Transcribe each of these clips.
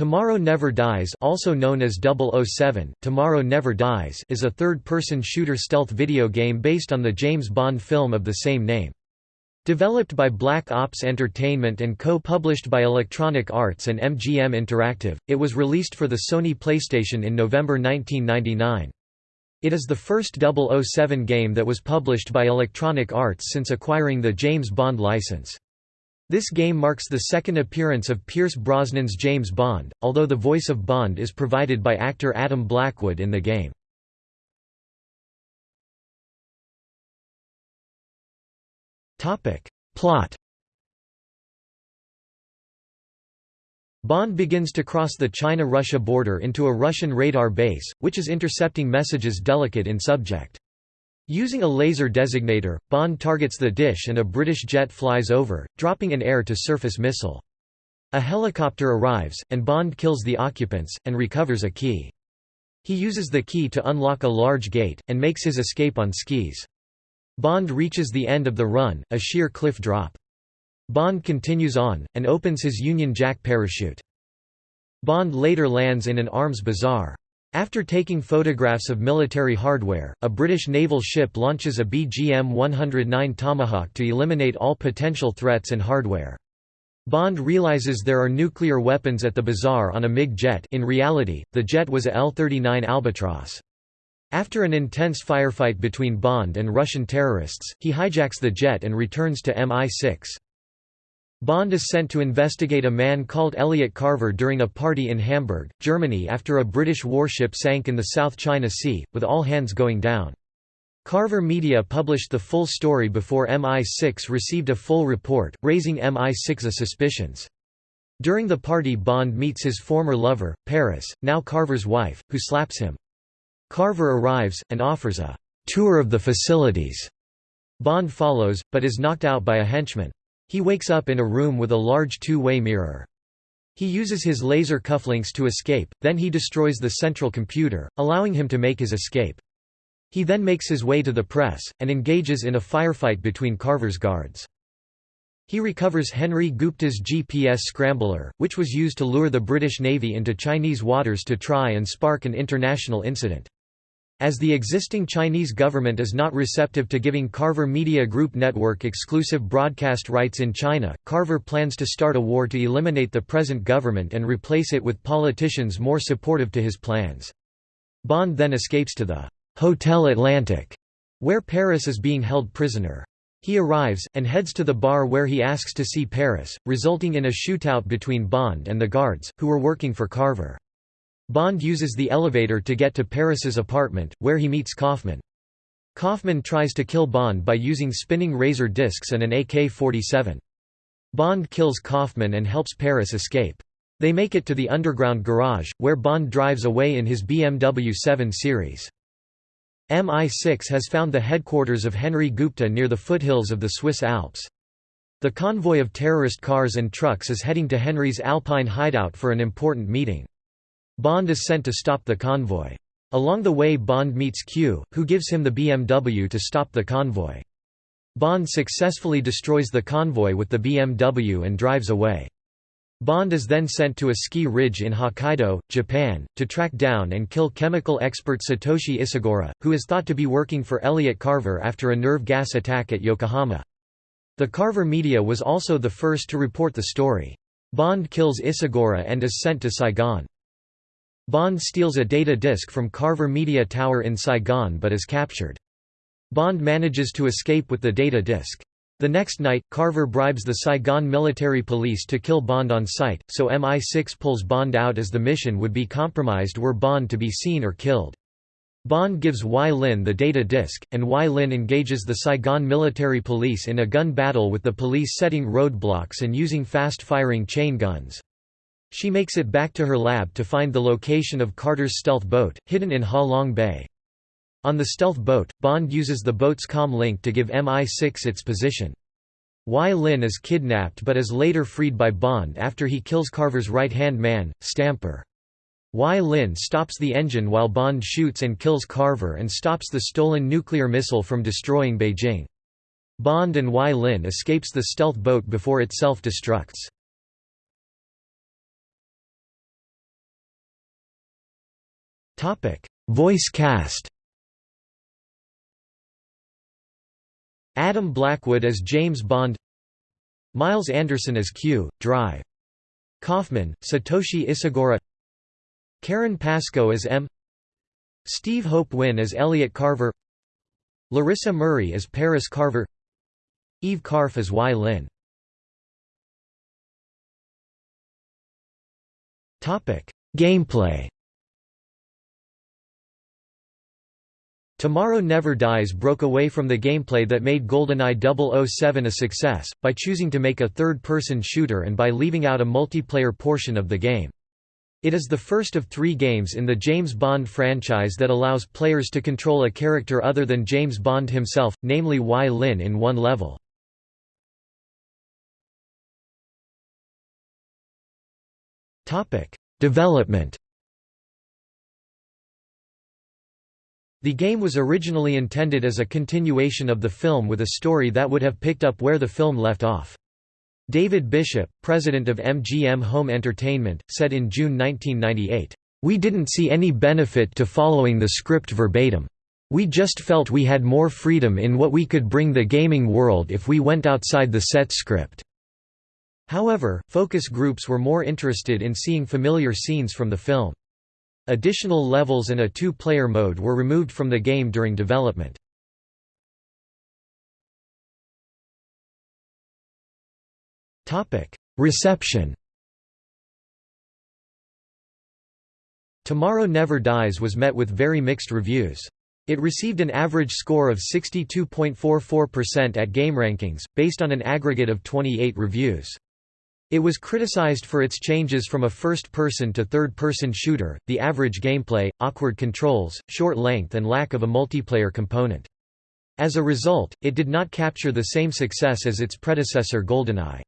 Tomorrow Never Dies also known as 007, Tomorrow Never Dies is a third-person shooter stealth video game based on the James Bond film of the same name. Developed by Black Ops Entertainment and co-published by Electronic Arts and MGM Interactive, it was released for the Sony PlayStation in November 1999. It is the first 007 game that was published by Electronic Arts since acquiring the James Bond license. This game marks the second appearance of Pierce Brosnan's James Bond, although the voice of Bond is provided by actor Adam Blackwood in the game. Plot Bond begins to cross the China-Russia border into a Russian radar base, which is intercepting messages delicate in subject. Using a laser designator, Bond targets the dish and a British jet flies over, dropping an air-to-surface missile. A helicopter arrives, and Bond kills the occupants, and recovers a key. He uses the key to unlock a large gate, and makes his escape on skis. Bond reaches the end of the run, a sheer cliff drop. Bond continues on, and opens his Union Jack parachute. Bond later lands in an arms bazaar. After taking photographs of military hardware, a British naval ship launches a BGM-109 Tomahawk to eliminate all potential threats and hardware. Bond realizes there are nuclear weapons at the bazaar on a MiG jet in reality, the jet was a L-39 Albatross. After an intense firefight between Bond and Russian terrorists, he hijacks the jet and returns to MI6. Bond is sent to investigate a man called Elliot Carver during a party in Hamburg, Germany after a British warship sank in the South China Sea, with all hands going down. Carver Media published the full story before MI6 received a full report, raising MI6's suspicions. During the party Bond meets his former lover, Paris, now Carver's wife, who slaps him. Carver arrives, and offers a «tour of the facilities». Bond follows, but is knocked out by a henchman. He wakes up in a room with a large two-way mirror. He uses his laser cufflinks to escape, then he destroys the central computer, allowing him to make his escape. He then makes his way to the press, and engages in a firefight between Carver's guards. He recovers Henry Gupta's GPS scrambler, which was used to lure the British Navy into Chinese waters to try and spark an international incident. As the existing Chinese government is not receptive to giving Carver Media Group Network exclusive broadcast rights in China, Carver plans to start a war to eliminate the present government and replace it with politicians more supportive to his plans. Bond then escapes to the Hotel Atlantic, where Paris is being held prisoner. He arrives, and heads to the bar where he asks to see Paris, resulting in a shootout between Bond and the guards, who were working for Carver. Bond uses the elevator to get to Paris's apartment, where he meets Kaufman. Kaufman tries to kill Bond by using spinning razor discs and an AK-47. Bond kills Kaufman and helps Paris escape. They make it to the underground garage, where Bond drives away in his BMW 7 Series. MI6 has found the headquarters of Henry Gupta near the foothills of the Swiss Alps. The convoy of terrorist cars and trucks is heading to Henry's Alpine hideout for an important meeting. Bond is sent to stop the convoy. Along the way Bond meets Q, who gives him the BMW to stop the convoy. Bond successfully destroys the convoy with the BMW and drives away. Bond is then sent to a ski ridge in Hokkaido, Japan, to track down and kill chemical expert Satoshi Isagura, who is thought to be working for Elliot Carver after a nerve gas attack at Yokohama. The Carver media was also the first to report the story. Bond kills Isagura and is sent to Saigon. Bond steals a data disk from Carver Media Tower in Saigon but is captured. Bond manages to escape with the data disk. The next night, Carver bribes the Saigon military police to kill Bond on sight, so MI6 pulls Bond out as the mission would be compromised were Bond to be seen or killed. Bond gives Wai Lin the data disk, and Wai Lin engages the Saigon military police in a gun battle with the police setting roadblocks and using fast-firing chain guns. She makes it back to her lab to find the location of Carter's stealth boat, hidden in Ha Long Bay. On the stealth boat, Bond uses the boat's com link to give MI6 its position. Wai Lin is kidnapped but is later freed by Bond after he kills Carver's right-hand man, Stamper. Wai Lin stops the engine while Bond shoots and kills Carver and stops the stolen nuclear missile from destroying Beijing. Bond and Wai Lin escapes the stealth boat before it self-destructs. Voice cast. Adam Blackwood as James Bond. Miles Anderson as Q, Drive. Kaufman, Satoshi Isagura. Karen Pascoe as M. Steve Hope Wynne as Elliot Carver. Larissa Murray as Paris Carver. Eve Karpf as Wai Lin. Topic: Gameplay Tomorrow Never Dies broke away from the gameplay that made GoldenEye 007 a success, by choosing to make a third-person shooter and by leaving out a multiplayer portion of the game. It is the first of three games in the James Bond franchise that allows players to control a character other than James Bond himself, namely Wai Lin in one level. Development The game was originally intended as a continuation of the film with a story that would have picked up where the film left off. David Bishop, president of MGM Home Entertainment, said in June 1998, "...we didn't see any benefit to following the script verbatim. We just felt we had more freedom in what we could bring the gaming world if we went outside the set script." However, focus groups were more interested in seeing familiar scenes from the film. Additional levels and a two-player mode were removed from the game during development. Reception Tomorrow Never Dies was met with very mixed reviews. It received an average score of 62.44% at GameRankings, based on an aggregate of 28 reviews. It was criticized for its changes from a first-person to third-person shooter, the average gameplay, awkward controls, short length and lack of a multiplayer component. As a result, it did not capture the same success as its predecessor GoldenEye.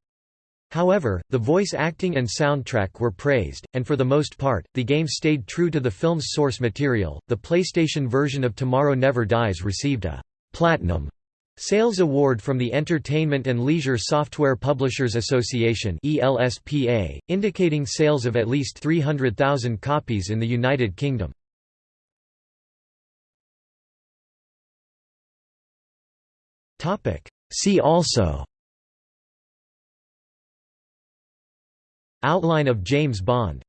However, the voice acting and soundtrack were praised, and for the most part, the game stayed true to the film's source material. The PlayStation version of Tomorrow Never Dies received a Platinum Sales Award from the Entertainment and Leisure Software Publishers Association ELSPA, indicating sales of at least 300,000 copies in the United Kingdom. See also Outline of James Bond